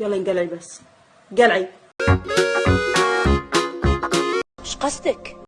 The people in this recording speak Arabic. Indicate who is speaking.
Speaker 1: يلا انقلعي بس. قلعي.
Speaker 2: إيش قصدك؟